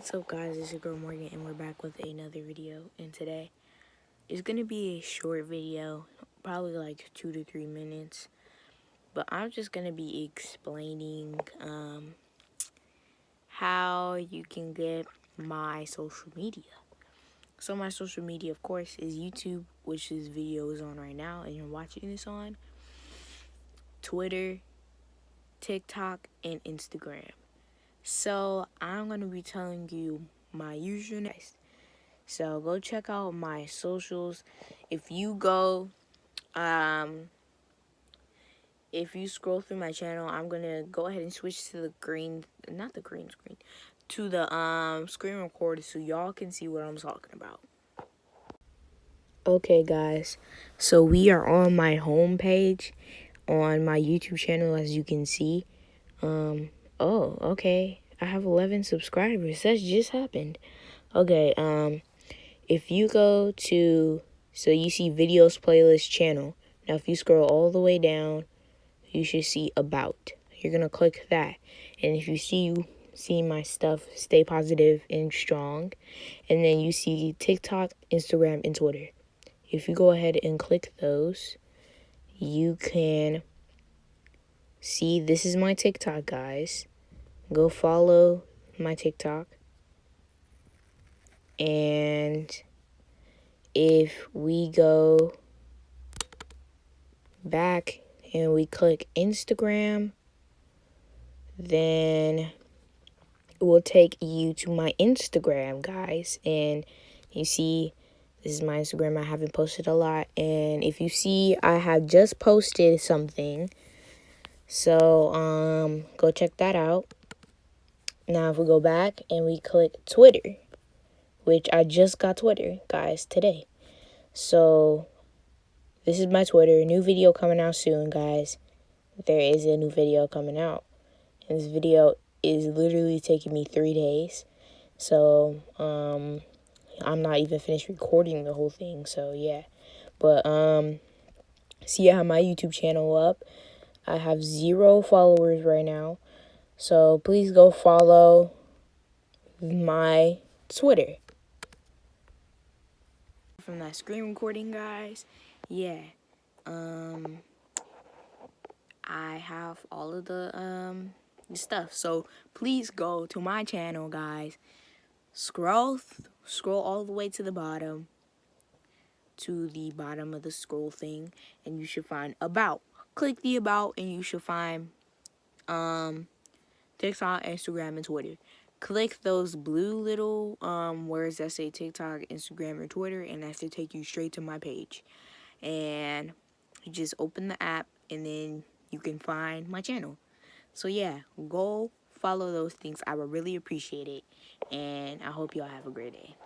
What's up guys, it's your girl Morgan and we're back with another video and today it's gonna be a short video, probably like two to three minutes. But I'm just gonna be explaining um, how you can get my social media. So my social media of course is YouTube, which this video is on right now and you're watching this on, Twitter, TikTok, and Instagram. So I'm going to be telling you my username. So go check out my socials. If you go, um, if you scroll through my channel, I'm going to go ahead and switch to the green, not the green screen, to the um screen recorder so y'all can see what I'm talking about. Okay guys, so we are on my home page on my YouTube channel as you can see. Um, Oh, okay. I have 11 subscribers. That just happened. Okay, um, if you go to, so you see videos playlist channel. Now, if you scroll all the way down, you should see about. You're going to click that. And if you see you see my stuff, stay positive and strong. And then you see TikTok, Instagram, and Twitter. If you go ahead and click those, you can see this is my TikTok, guys go follow my TikTok. And if we go back and we click Instagram, then it will take you to my Instagram, guys. And you see, this is my Instagram. I haven't posted a lot. And if you see, I have just posted something. So, um, go check that out. Now if we go back and we click Twitter, which I just got Twitter, guys, today. So this is my Twitter. New video coming out soon, guys. There is a new video coming out. And this video is literally taking me three days. So, um, I'm not even finished recording the whole thing. So, yeah. But, um, see, I have my YouTube channel up. I have zero followers right now. So please go follow my Twitter. From that screen recording, guys, yeah, um, I have all of the, um, stuff. So please go to my channel, guys. Scroll, scroll all the way to the bottom, to the bottom of the scroll thing, and you should find About. Click the About, and you should find, um, TikTok, Instagram, and Twitter. Click those blue little um, words that say TikTok, Instagram, or Twitter, and that should take you straight to my page. And you just open the app, and then you can find my channel. So yeah, go follow those things. I would really appreciate it. And I hope y'all have a great day.